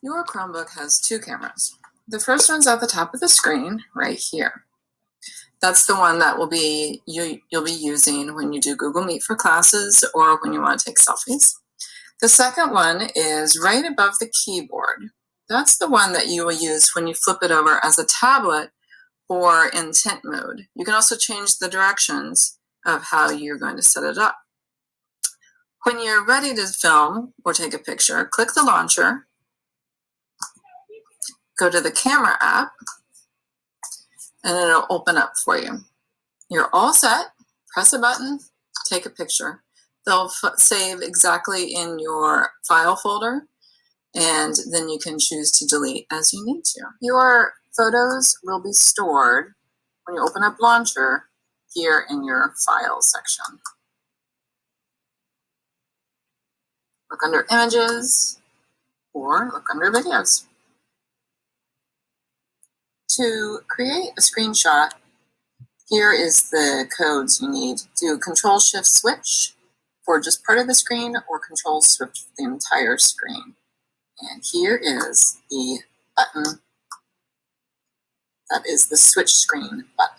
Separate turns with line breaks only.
Your Chromebook has two cameras. The first one's at the top of the screen right here. That's the one that will be you, you'll be using when you do Google Meet for classes or when you want to take selfies. The second one is right above the keyboard. That's the one that you will use when you flip it over as a tablet or in tent mode. You can also change the directions of how you're going to set it up. When you're ready to film or take a picture, click the launcher go to the camera app and it'll open up for you. You're all set. Press a button, take a picture. They'll save exactly in your file folder and then you can choose to delete as you need to. Your photos will be stored when you open up Launcher here in your Files section. Look under Images or look under Videos. To create a screenshot, here is the codes you need. Do Control Shift Switch for just part of the screen or Control for the entire screen. And here is the button. That is the switch screen button.